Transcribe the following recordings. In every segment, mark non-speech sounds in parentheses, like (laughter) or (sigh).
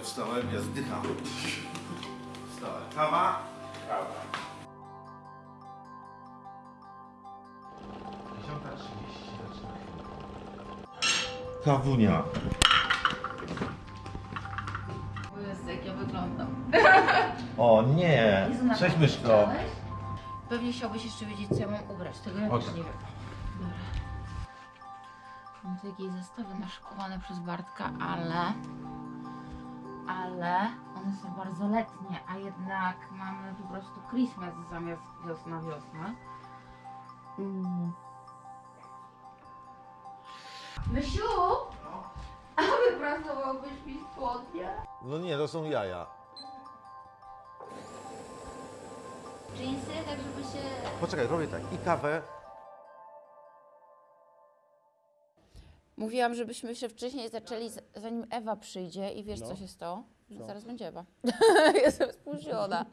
Ja wstałem? Ja zdycham. Wstałem. Kawa? Kawa. 10.30 zaczyna Kawunia. O Jezu, jak ja wyglądam. O nie. Jezu, na Cześć pewno myszko. chciałeś? Pewnie chciałbyś jeszcze wiedzieć, co ja mam ubrać. Tego ja też nie wiem. Dobra. Mam tu jakieś zestawy naszykowane przez Bartka, ale... Ale one są bardzo letnie, a jednak mamy po prostu Christmas zamiast wiosna, wiosna. Mm. Mysiu! A wypracowałbyś mi spodnie? No nie, to są jaja. Jeansy, tak żeby się... Poczekaj, robię tak. I kawę. Mówiłam, żebyśmy się wcześniej zaczęli, z- zanim Ewa przyjdzie i wiesz, No. co się stało? Że zaraz będzie Ewa. (laughs) Jestem spóźniona.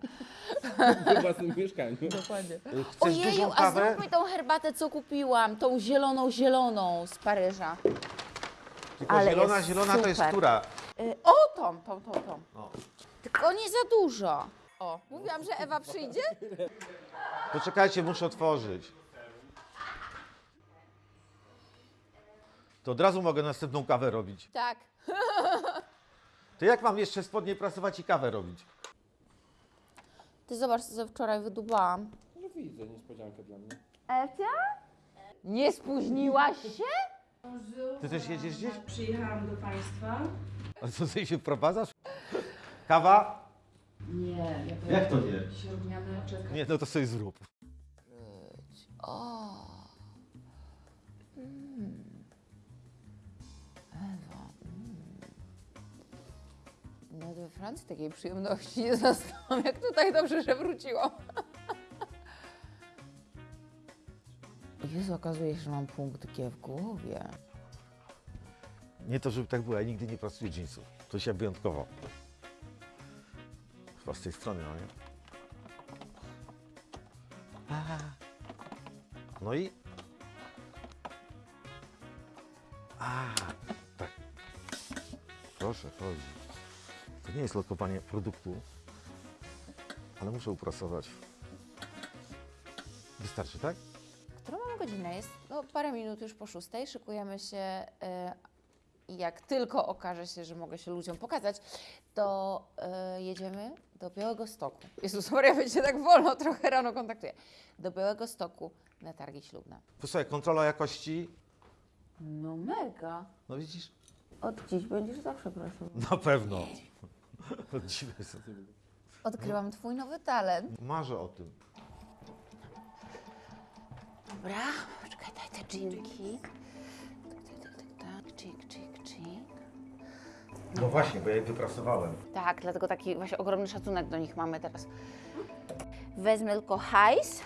(laughs) w własnym mieszkaniu. Dokładnie. Y, Chcesz Ojeju, dużą a kawę? zrób mi tą herbatę, co kupiłam. Tą zieloną, zieloną z Paryża. Tylko ale zielona, jest zielona to jest super. która? Y, o, tą, tą, tą, tą. O. Tylko nie za dużo. O, mówiłam, że Ewa przyjdzie? Poczekajcie, muszę otworzyć. To od razu mogę następną kawę robić. Tak. To jak mam jeszcze spodnie prasować i kawę robić? Ty zobacz, co wczoraj wydubałam. No widzę niespodziankę dla mnie. Ewcia? Nie spóźniłaś się? Ty też jedziesz gdzieś? Przyjechałam do Państwa. A co, ty się wprowadzasz? Kawa? Nie, ja Jak to nie? Śródmiany czekam. Nie, no to sobie zrób. O. we Francji takiej przyjemności nie zastałam, jak tutaj dobrze, że wróciłam. Jezu, okazuje się, że mam punkt G w głowie. Nie to, żeby tak było, ja nigdy nie pracuję jeansów. To się wyjątkowo. Chyba z tej strony, no nie? No i? A, tak. Proszę, chodzi. To nie jest lokowanie produktu, ale muszę uprasować. Wystarczy, tak? Którą mamy godzinę? Jest no, parę minut już po szóstej. Szykujemy się y, i jak tylko okaże się, że mogę się ludziom pokazać, to y, jedziemy do Białego Stoku. Jezus Maria, będzie tak wolno, trochę rano kontaktuję. Do Białego Stoku na targi ślubne. Posłuchaj, kontrola jakości. No mega. No widzisz? Od dziś będziesz zawsze pracował. Na pewno. Dziwne. Odkryłam Twój nowy talent. Marzę o tym. Dobra, poczekaj, daj te dżinki. Tak, tak, tak, tak, tak. No właśnie, bo ja je wyprasowałem. Tak, dlatego taki właśnie ogromny szacunek do nich mamy teraz. Wezmę tylko hajs.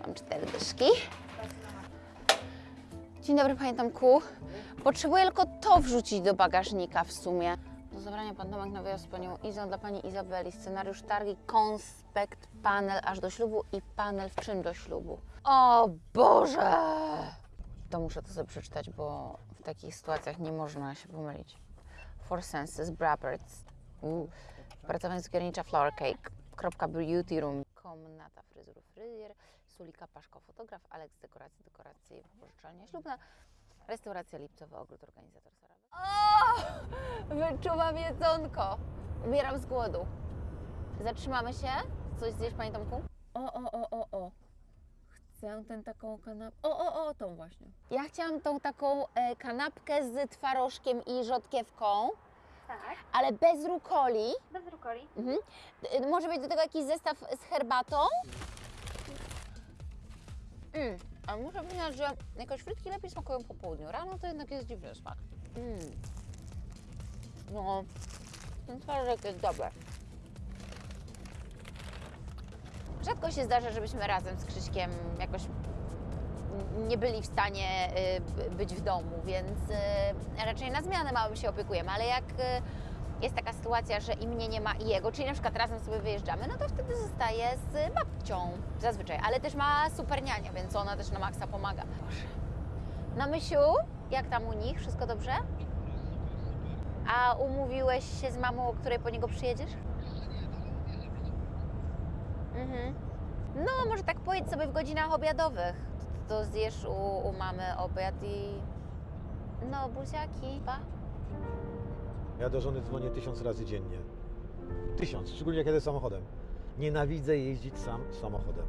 Mam cztery dyszki. Dzień dobry, panie Tomku. Potrzebuję tylko to wrzucić do bagażnika w sumie. Zabrania pan Tomek na wyjazd z panią Izą dla pani Izabeli. Scenariusz targi, konspekt, panel aż do ślubu i panel w czym do ślubu. O Boże! To muszę to sobie przeczytać, bo w takich sytuacjach nie można się pomylić. Four Senses, Brabberts. Pracowanie cukiernicza Flower Cake. Kropka Beauty Room. Komnata fryzur fryzjer. Sulika Paszko fotograf. Alex dekoracje, dekoracje wypożyczalnia ślubna. Restauracja Lipcowy Ogród Organizator Sarawy. O! Wyczuwam jedzonko. Umieram z głodu. Zatrzymamy się? Coś zjeść, Panie Tomku? O, o, o, o, o. Chcę tę taką kanapkę. O, o, o, tą właśnie. Ja chciałam tą taką e, kanapkę z twarożkiem i rzodkiewką, Tak, ale bez rukoli. bez rukoli. Mhm. E, Może być do tego jakiś zestaw z herbatą? Mm. A muszę przyznać, że jakoś frytki lepiej smakują po południu. Rano to jednak jest dziwny smak. Mm. No, ten twarożek jest dobry. Rzadko się zdarza, żebyśmy razem z Krzyśkiem jakoś nie byli w stanie y, być w domu, więc y, raczej na zmianę małym się opiekujemy, ale jak, y, jest taka sytuacja, że i mnie nie ma i jego, czyli na przykład razem sobie wyjeżdżamy, no to wtedy zostaje z babcią zazwyczaj, ale też ma super niania, więc ona też na maksa pomaga. Boże. No Mysiu, jak tam u nich? Wszystko dobrze? A umówiłeś się z mamą, o której po niego przyjedziesz? Mhm. No, może tak pojedź sobie w godzinach obiadowych. To, to zjesz u, u mamy obiad i... No, buziaki, pa. Ja do żony dzwonię tysiąc razy dziennie. Tysiąc, szczególnie jak jadę samochodem. Nienawidzę jeździć sam samochodem.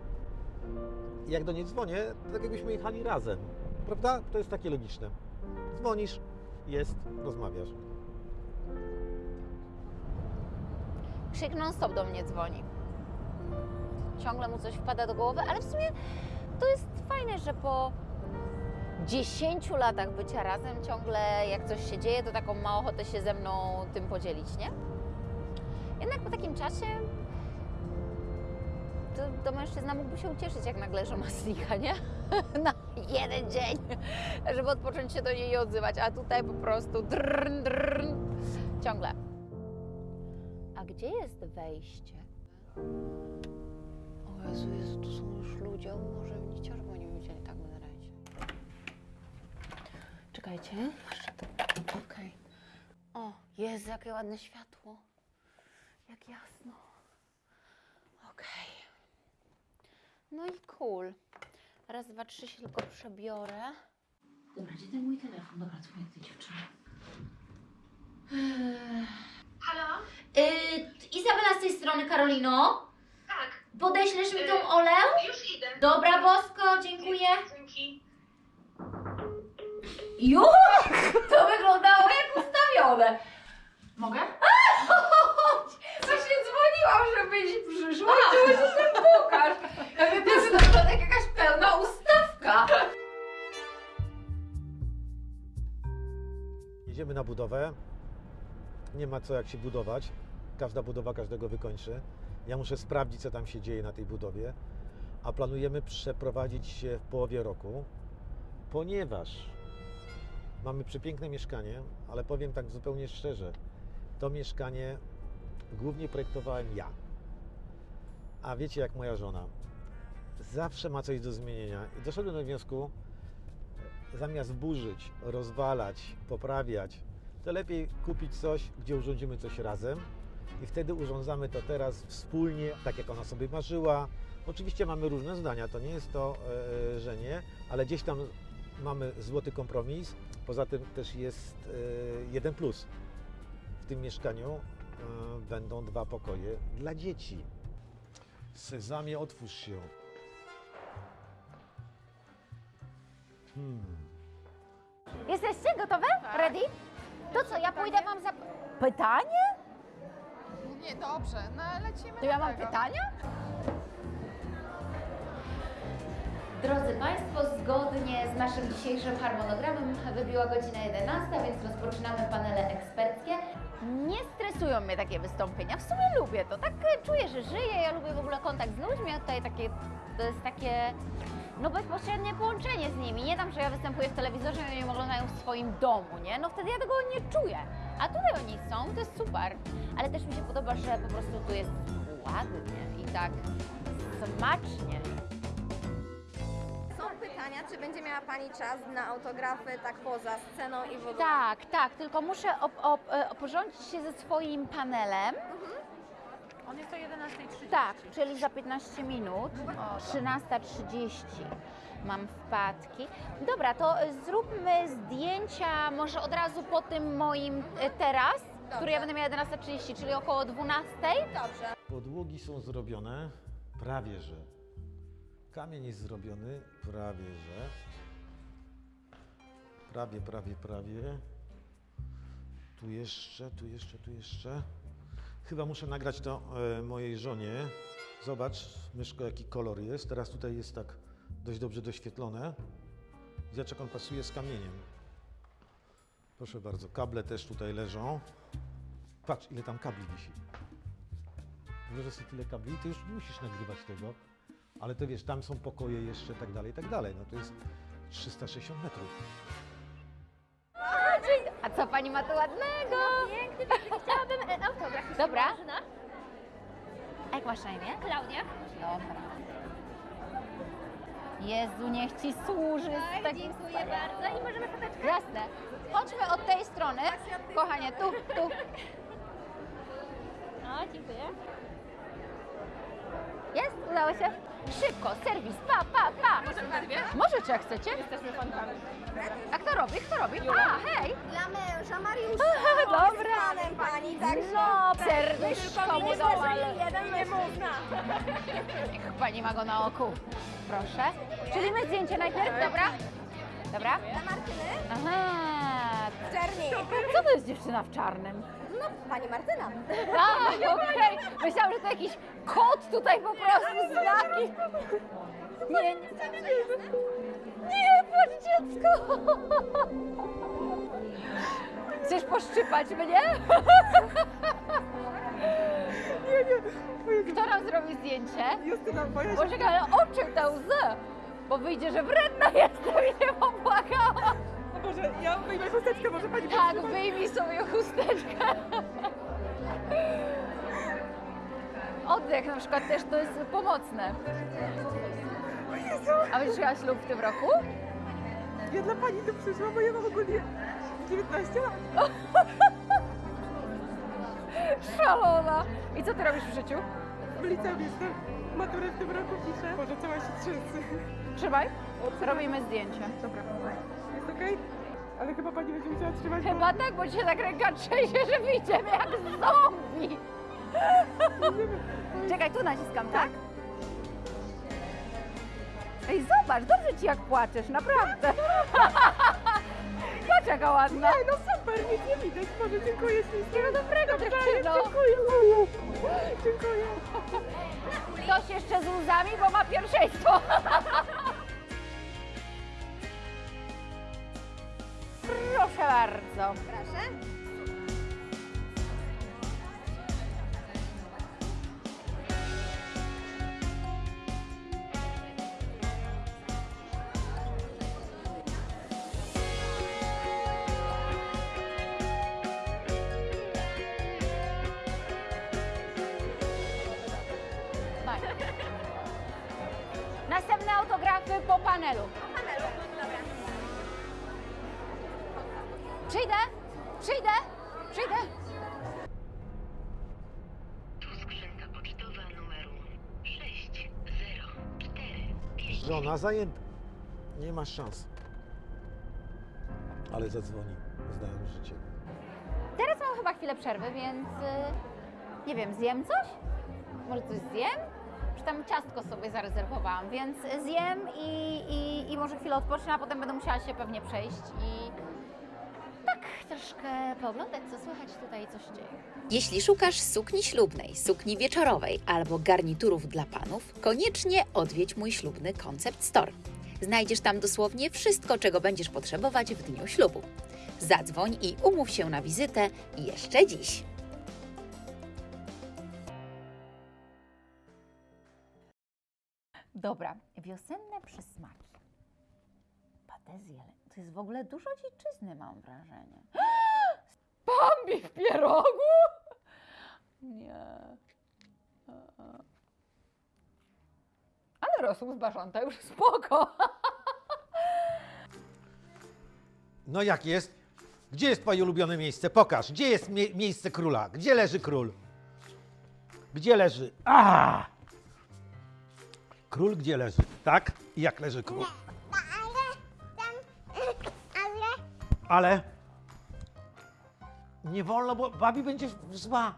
Jak do niej dzwonię, to tak jakbyśmy jechali razem. Prawda? To jest takie logiczne. Dzwonisz, jest, rozmawiasz. Krzyk non-stop do mnie dzwoni. Ciągle mu coś wpada do głowy, ale w sumie to jest fajne, że po 10 latach bycia razem ciągle jak coś się dzieje, to taką ma ochotę się ze mną tym podzielić, nie? Jednak po takim czasie to, to mężczyzna mógłby się ucieszyć, jak nagle żona znika, nie? (laughs) Na jeden dzień, żeby odpocząć się do niej i odzywać, a tutaj po prostu drrn, drrn, ciągle. A gdzie jest wejście? O Jezu, Jezu, tu są już ludzie. Może mnie widzieli. Czekajcie. Okej. O, Jezu, jakie ładne światło. Jak jasno. Okej. No i cool. Raz, dwa, trzy się tylko przebiorę. Dobra, gdzie ten mój telefon? Dobra, dzwonię do tej dziewczyny. Halo? Yy, Izabela z tej strony, Karolino. Tak, Podeślesz mi tą Yy. Olę? już idę. Dobra, Bosko, dziękuję. Dzięki. Już? To wyglądało jak ustawione. Mogę? Właśnie dzwoniłam, żebyś przyszła i tu się tym pokaż. Ja to wygląda jak jakaś pełna ustawka. Jedziemy na budowę. Nie ma co jak się budować. Każda budowa każdego wykończy. Ja muszę sprawdzić, co tam się dzieje na tej budowie. A planujemy przeprowadzić się w połowie roku, ponieważ mamy przepiękne mieszkanie, ale powiem tak zupełnie szczerze, to mieszkanie głównie projektowałem ja. A wiecie, jak moja żona. Zawsze ma coś do zmienienia. I doszedłem do wniosku, zamiast burzyć, rozwalać, poprawiać, to lepiej kupić coś, gdzie urządzimy coś razem i wtedy urządzamy to teraz wspólnie, tak jak ona sobie marzyła. Oczywiście mamy różne zdania, to nie jest to, e, że nie, ale gdzieś tam mamy złoty kompromis. Poza tym też jest e, jeden plus. W tym mieszkaniu e, będą dwa pokoje dla dzieci. Sezamie, otwórz się. Hmm. Jesteście gotowe? Ready? To co, ja pójdę wam za... Pytanie? Nie, dobrze, no lecimy To ja mam tego. pytania? Naszym dzisiejszym harmonogramem wybiła godzina 11, więc rozpoczynamy panele eksperckie. Nie stresują mnie takie wystąpienia, w sumie lubię to, tak czuję, że żyję, ja lubię w ogóle kontakt z ludźmi, a tutaj takie, to jest takie, no bezpośrednie połączenie z nimi. Nie tam, że ja występuję w telewizorze i oni oglądają w swoim domu, nie? No wtedy ja tego nie czuję. A tutaj oni są, to jest super. Ale też mi się podoba, że po prostu tu jest ładnie i tak smacznie. Pytania, czy będzie miała Pani czas na autografy tak poza sceną i w ogóle? Tak, tak, tylko muszę op- op- e, oporządzić się ze swoim panelem. On jest o 11.30. Tak, czyli za 15 minut, 13.30 mam wpadki. Dobra, to zróbmy zdjęcia może od razu po tym moim e, teraz, który ja będę miała 11.30, czyli około 12.00. Dobrze. Podłogi są zrobione prawie że. Kamień jest zrobiony prawie że. Prawie, prawie, prawie. Tu jeszcze, tu jeszcze, tu jeszcze. Chyba muszę nagrać to e, mojej żonie. Zobacz, myszko, jaki kolor jest. Teraz tutaj jest tak dość dobrze doświetlone. Zobacz, jak on pasuje z kamieniem. Proszę bardzo, kable też tutaj leżą. Patrz, ile tam kabli wisi. Włożę sobie tyle kabli, ty już musisz nagrywać tego, ale to wiesz, tam są pokoje jeszcze, tak dalej, tak dalej. No to jest 360 metrów. A co pani ma tu ładnego? Piękny, chciałabym e, autograf. Dobra. A jak masz na imię? Klaudia. Dobra. Jezu, niech ci służy. z takim Dziękuję bardzo i możemy foteczkę. Jasne. Chodźmy od tej strony. Kochanie, tu, tu. O, dziękuję. Jest? Udało się? Szybko, serwis, pa, pa, pa. Możecie, jak chcecie. A kto robi? Kto robi? A, hej. Dla męża Mariusza. (laughs) Dobra. Z panem pani, także... No, serduszko mu dał, ale jeden nie można. (laughs) niech pani ma go na oku. Proszę. Czyli my zdjęcie najpierw, dobra? Dobra? Dla Martyny? Aha. Czerni. Co to jest dziewczyna w czarnym? No, pani Martyna. A, okej. Myślałam, że to jakiś kot tutaj po prostu znaki. Nie, nie. Nie, płacz dziecko. Chcesz poszczypać mnie? Kto nam zrobi zdjęcie? Justyna, boję Boże, ale oczy te łzy. Bo wyjdzie, że wredna jestem i nie popłakałam. Boże, ja wyjmę chusteczkę, może pani Tak, wyjmij sobie chusteczkę. Oddech na przykład też to jest pomocne. A będziesz miała ślub w tym roku? Ja dla pani tu przyszłam, bo ja mam ogólnie 19 lat. (laughs) Szalona. I co ty robisz w życiu? W liceum jestem. Maturę w tym roku piszę. Boże, cała się trzęsę. Trzymaj. Robimy zdjęcie. Dobra. Okej? Ale chyba pani będzie musiała trzymać. Chyba tak, bo ci się tak ręka trzęsie, że wyjdziemy jak zombie. Czekaj, tu naciskam, tak? Ej, zobacz, dobrze ci jak płaczesz, naprawdę. Patrz jaka ładna. Ej, no super, nic nie widać. Boże, dziękuję ślicznie. Wszystkiego dobrego, dziewczyno. Dziękuję. Dziękuję. Ktoś jeszcze z łzami, bo ma pierwszeństwo. Proszę bardzo. Proszę. Fajnie. Następne autografy po panelu. Panelu. Przyjdę, przyjdę, przyjdę. Tu skrzynka pocztowa numeru 6045. Żona zajęta. Nie masz szans. Ale zadzwoni, znając życie. Teraz mam chyba chwilę przerwy, więc y, nie wiem, zjem coś? Może coś zjem? Czy tam ciastko sobie zarezerwowałam, więc zjem i, i, i może chwilę odpocznę, a potem będę musiała się pewnie przejść i troszkę pooglądać, co słychać tutaj i co się dzieje. Jeśli szukasz sukni ślubnej, sukni wieczorowej albo garniturów dla panów, koniecznie odwiedź mój ślubny Concept Store. Znajdziesz tam dosłownie wszystko, czego będziesz potrzebować w dniu ślubu. Zadzwoń i umów się na wizytę jeszcze dziś. Dobra, wiosenne przysmaki. Patezje, to jest w ogóle dużo dziczyzny, mam wrażenie. (gasps) Bambi w pierogu? Nie. Ale rosół z bażanta już spoko. (laughs) No jak jest? Gdzie jest twoje ulubione miejsce? Pokaż. Gdzie jest mie- miejsce króla? Gdzie leży król? Gdzie leży? A! Król gdzie leży? Tak? I jak leży król? Ale nie wolno, bo babi będzie zła.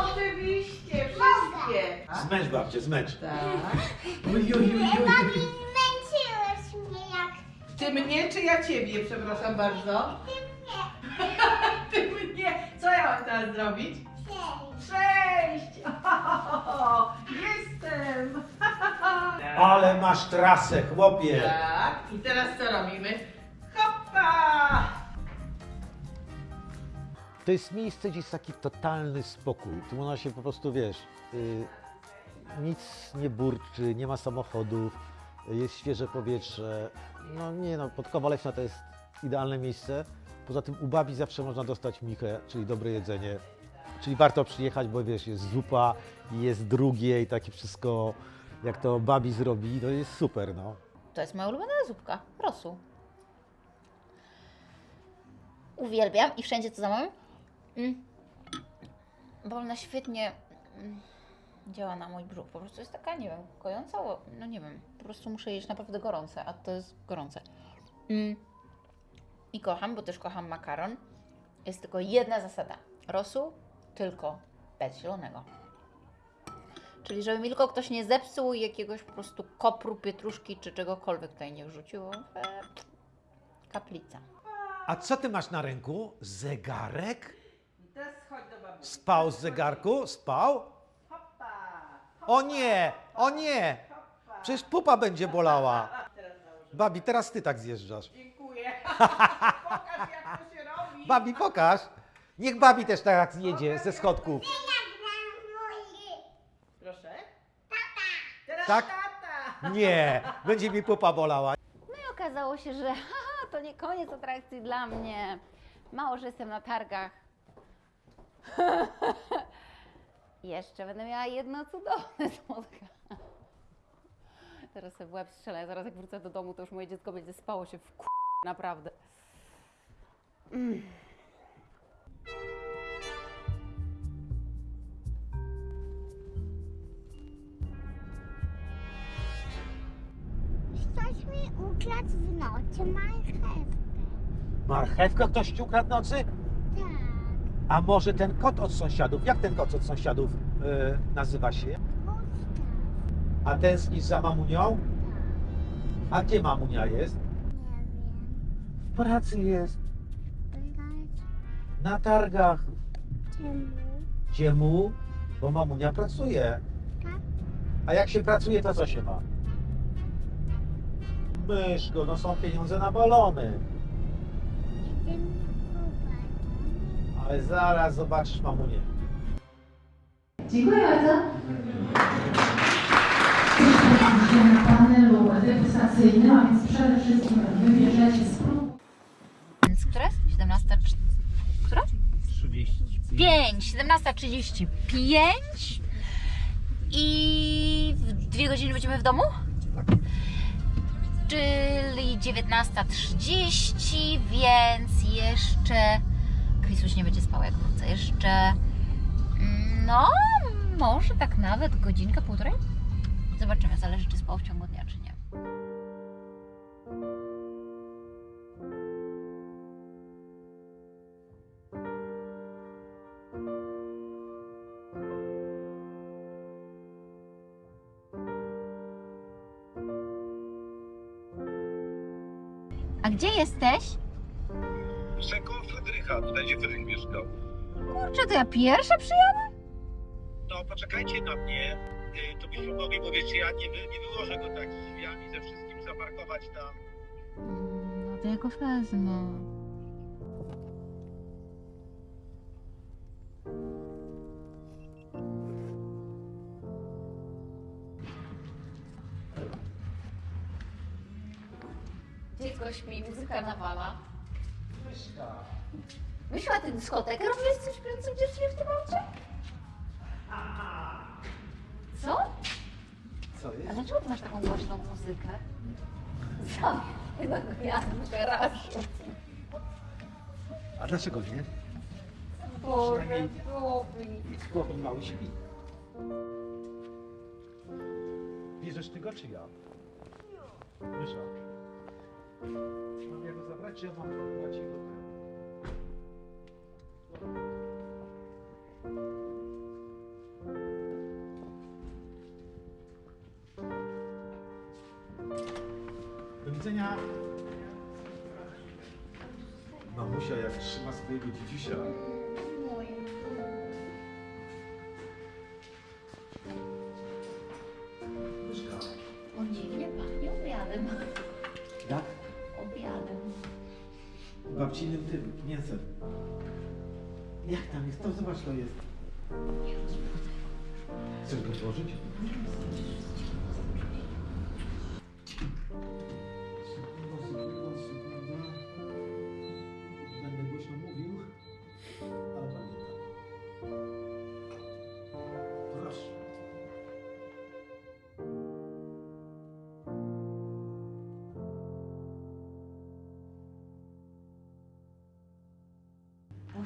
Oczywiście, wszystkie. Zmęcz babcię, zmęcz. Zmęczyłeś mnie jak... Ty mnie czy ja ciebie, przepraszam bardzo? Ty mnie. (laughs) Ty mnie. Co ja mam teraz zrobić? Przejść. (laughs) Jestem. (laughs) Ale masz trasę, chłopie. Tak, i teraz co robimy? To jest miejsce, gdzie jest taki totalny spokój. Tu można się po prostu, wiesz, y, nic nie burczy, nie ma samochodów, jest świeże powietrze. No nie no, Podkowa Leśna to jest idealne miejsce. Poza tym u babi zawsze można dostać michę, czyli dobre jedzenie. Czyli warto przyjechać, bo wiesz, jest zupa, jest drugie i takie wszystko, jak to babi zrobi, to jest super, no. To jest moja ulubiona zupka, rosół. Uwielbiam i wszędzie to zamawiam. Mm. Bo ona świetnie mm, działa na mój brzuch. Po prostu jest taka, nie wiem, kojąca, no nie wiem, po prostu muszę jeść naprawdę gorące, a to jest gorące. Mm. I kocham, bo też kocham makaron. Jest tylko jedna zasada. Rosół tylko bez zielonego. Czyli żeby tylko ktoś nie zepsuł jakiegoś po prostu kopru, pietruszki czy czegokolwiek tutaj nie wrzucił. E, kaplica. A co ty masz na ręku? Zegarek? Teraz chodź do babusi. Spał z zegarku? Spał? O nie, o nie! Przecież pupa będzie bolała. Babi, teraz ty tak zjeżdżasz. Dziękuję. (laughs) Pokaż jak to się robi. Babi, pokaż. Niech babi też tak zjedzie ze schodków. Proszę. Tata. Teraz Tak? tata. Nie, będzie mi pupa bolała. No i okazało się, że (laughs) haha, to nie koniec atrakcji dla mnie. Mało, że jestem na targach. (laughs) Jeszcze będę miała jedno cudowne spotkanie. Teraz sobie w łeb strzelę, zaraz jak wrócę do domu, to już moje dziecko będzie spało się w k... naprawdę. Mm. Ktoś mi ukradł w nocy marchewkę. Marchewkę ktoś ci ukradł nocy? A może ten kot od sąsiadów? Jak ten kot od sąsiadów e, nazywa się? A tęsknisz za mamunią? A gdzie mamunia jest? Nie. W pracy jest. Na targach. czemu? Bo mamunia pracuje. A jak się pracuje, to co się ma? Myszko, no są pieniądze na balony. Ale zaraz zobaczysz mamunię. Dziękuję bardzo. Na panelu degustacyjnym, a więc przede wszystkim wybierzecie spróbuj. Więc która jest? 17. trz- Która? 5, 17.35 i w dwie godziny będziemy w domu? Czyli 19.30, więc jeszcze Krisuś nie będzie spał jak wrócę. Jeszcze mm, no, może tak nawet godzinkę, półtorej? Zobaczymy, zależy czy spał w ciągu dnia, czy nie. A gdzie jesteś? Czego Frydrycha? Tutaj gdzie Frydrych mieszkał? Kurczę, to ja pierwsza przyjadę? No poczekajcie na mnie. Y, To byśmy mogli, bo wiecie, ja nie, wy, nie wyłożę go tak drzwiami ze wszystkim zaparkować tam. No to ja go wezmę. Dziecko śpi, muzyka nawala. Wyszła ty dyskotekę, robisz coś śpiącym dziewczynie w tym aucie? Co? Co A jest? dlaczego ty masz taką głośną muzykę? Jednego gwiazdu garażu. A dlaczego nie? Boże, Bobby. Chłopi mały śpi. Bierzesz ty go, czy ja? Mysza. Mam ja go brać jego ten? Do widzenia. Mamusia jak trzyma swojego dzidzisia. Zobacz, to jest. Chcesz go włożyć?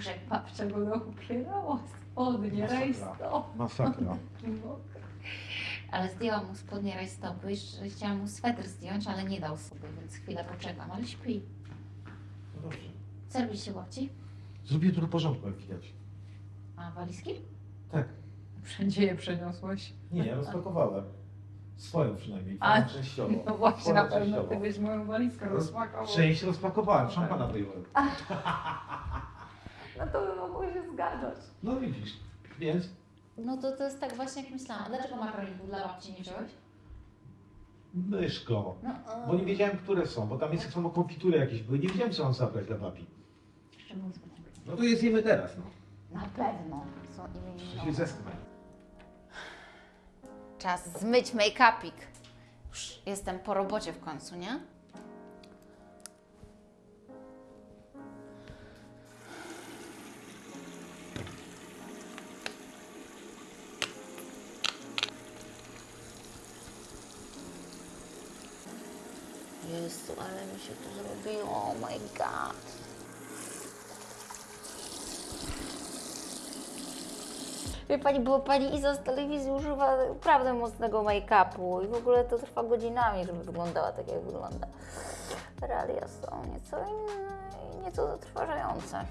Boże, jak babcia go upierała spodnie, Masakra. rajstop. Masakra. (laughs) Ale zdjęłam mu spodnie rajstopy, jeszcze chciałam mu sweter zdjąć, ale nie dał sobie, więc chwilę poczekam, ale śpi. No dobrze. Co robiliście babci? Zrobię trochę porządku, jak widać. A walizki? Tak. Wszędzie je przeniosłeś. Nie, rozpakowałem. Swoją przynajmniej, A, częściowo. No właśnie, na pewno ty byś moją walizkę rozpakował. Część rozpakowałem, szampana wyjąłem. (laughs) No to by mogło się zgadzać. No widzisz, więc No to to jest tak właśnie jak myślałam. A dlaczego makaroników dla babci nie wziąłeś? myszko. No, Bo nie wiedziałem, które są, bo tam jest samo konfitury jakieś były. Nie wiedziałem, co mam zabrać dla. Jeszcze mózgu. No to jest jemy teraz, no. Na pewno są Się imieninowe. zesknę. Czas zmyć make-upik. Już jestem po robocie w końcu, nie? Jezu, ale mi się tu zrobiło, oh my god. Wie Pani, bo Pani Iza z telewizji używa naprawdę mocnego make-upu i w ogóle to trwa godzinami, żeby wyglądała tak, jak wygląda. Realia są nieco inne i nieco zatrważające.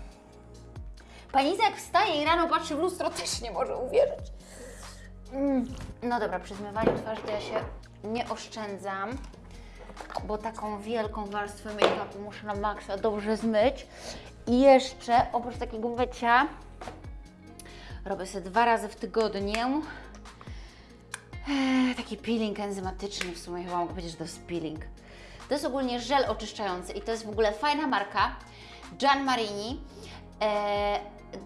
Pani Iza jak wstaje i rano patrzy w lustro, też nie może uwierzyć. Mm. No dobra, przy zmywaniu twarzy to ja się nie oszczędzam, bo taką wielką warstwę make-upu muszę na maksa dobrze zmyć. I jeszcze, oprócz takiego mycia, Robię sobie dwa razy w tygodniu. Eee, taki peeling enzymatyczny, w sumie chyba mogę powiedzieć, że to jest peeling. To jest ogólnie żel oczyszczający i to jest w ogóle fajna marka, Gian Marini. Eee,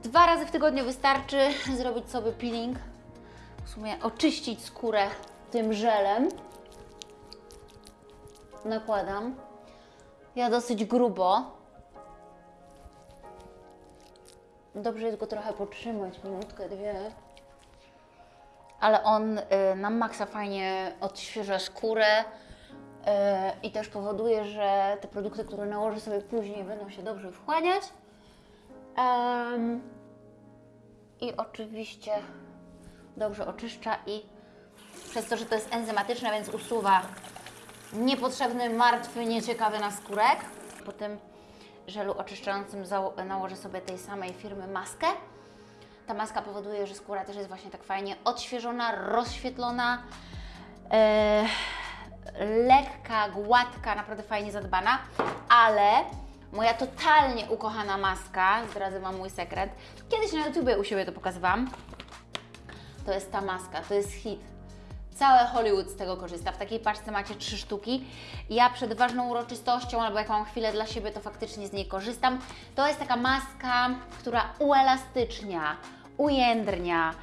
dwa razy w tygodniu wystarczy (laughs) zrobić sobie peeling, w sumie oczyścić skórę tym żelem. Nakładam. Ja dosyć grubo, Dobrze jest go trochę potrzymać, minutkę, dwie. Ale on y, na maksa fajnie odświeża skórę y, i też powoduje, że te produkty, które nałożę sobie później, będą się dobrze wchłaniać. Em, I oczywiście dobrze oczyszcza i przez to, że to jest enzymatyczne, więc usuwa niepotrzebny, martwy, nieciekawy naskórek. Po tym żelu oczyszczającym nałożę sobie tej samej firmy maskę. Ta maska powoduje, że skóra też jest właśnie tak fajnie odświeżona, rozświetlona, e, lekka, gładka, naprawdę fajnie zadbana, ale moja totalnie ukochana maska, zdradzę Wam mój sekret, kiedyś na YouTubie u siebie to pokazywałam, to jest ta maska, to jest hit. Całe Hollywood z tego korzysta. W takiej paczce macie trzy sztuki. Ja przed ważną uroczystością albo jak mam chwilę dla siebie, to faktycznie z niej korzystam. To jest taka maska, która uelastycznia, ujędrnia.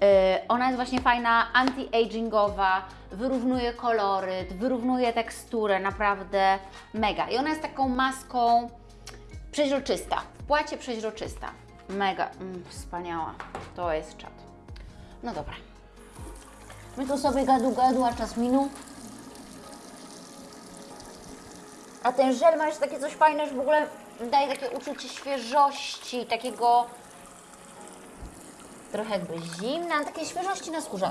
Yy, ona jest właśnie fajna, anti-agingowa, wyrównuje koloryt, wyrównuje teksturę, naprawdę mega. I ona jest taką maską przeźroczysta, w płacie przeźroczysta. Mega, mm, wspaniała. To jest czad. No dobra. My tu sobie gadu gadu, a czas minął. A ten żel ma jeszcze takie coś fajne, że w ogóle daje takie uczucie świeżości, takiego trochę jakby zimna, takiej świeżości na skórze.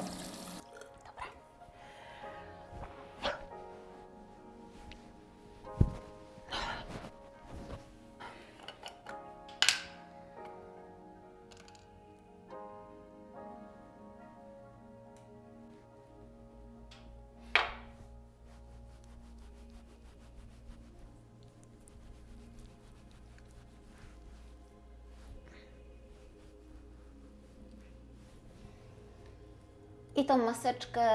I tą maseczkę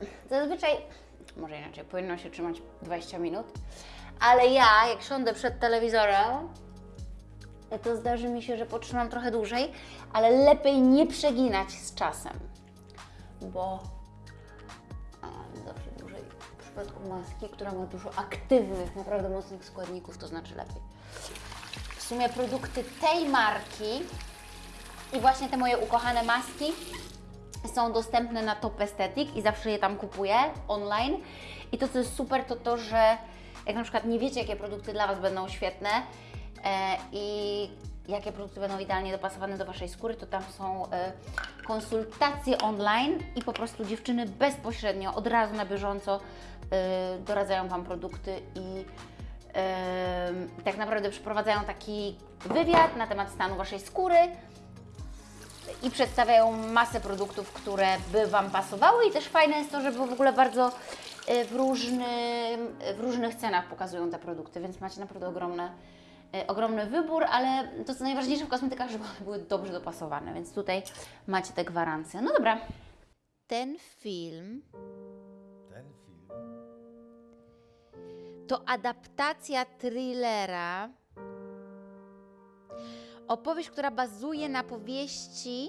yy, zazwyczaj, może inaczej, powinno się trzymać 20 minut, ale ja, jak siądę przed telewizorem, to zdarzy mi się, że potrzymam trochę dłużej, ale lepiej nie przeginać z czasem, bo zawsze dłużej w przypadku maski, która ma dużo aktywnych, naprawdę mocnych składników, to znaczy lepiej. W sumie produkty tej marki i właśnie te moje ukochane maski są dostępne na Top Aesthetic i zawsze je tam kupuję online. I to, co jest super, to to, że jak na przykład nie wiecie, jakie produkty dla Was będą świetne, e, i jakie produkty będą idealnie dopasowane do Waszej skóry, to tam są e, konsultacje online i po prostu dziewczyny bezpośrednio, od razu na bieżąco e, doradzają Wam produkty i e, tak naprawdę przeprowadzają taki wywiad na temat stanu Waszej skóry i przedstawiają masę produktów, które by Wam pasowały i też fajne jest to, że w ogóle bardzo y, w, różnym, w różnych cenach pokazują te produkty, więc macie naprawdę ogromne, y, ogromny wybór, ale to co najważniejsze w kosmetykach, żeby one były dobrze dopasowane, więc tutaj macie te gwarancje. No dobra. Ten film Ten film. to adaptacja thrillera. Opowieść, która bazuje na powieści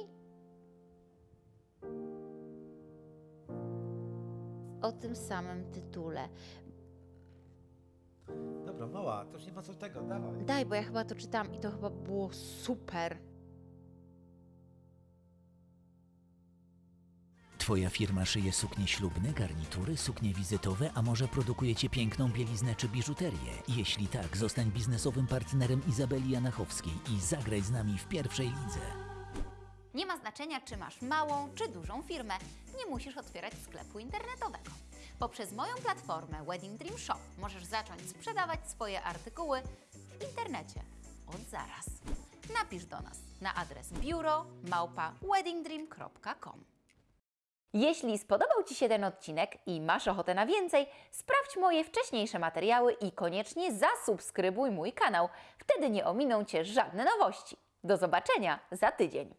o tym samym tytule. Dobra, mała, to już nie ma co tego, dawaj. Daj, bo ja chyba to czytam i to chyba było super. Twoja firma szyje suknie ślubne, garnitury, suknie wizytowe, a może produkujecie piękną bieliznę czy biżuterię? Jeśli tak, zostań biznesowym partnerem Izabeli Janachowskiej i zagraj z nami w pierwszej lidze. Nie ma znaczenia, czy masz małą czy dużą firmę. Nie musisz otwierać sklepu internetowego. Poprzez moją platformę Wedding Dream Shop możesz zacząć sprzedawać swoje artykuły w internecie od zaraz. Napisz do nas na adres biuro małpa weddingdream.com. Jeśli spodobał Ci się ten odcinek i masz ochotę na więcej, sprawdź moje wcześniejsze materiały i koniecznie zasubskrybuj mój kanał. Wtedy nie ominą Cię żadne nowości. Do zobaczenia za tydzień.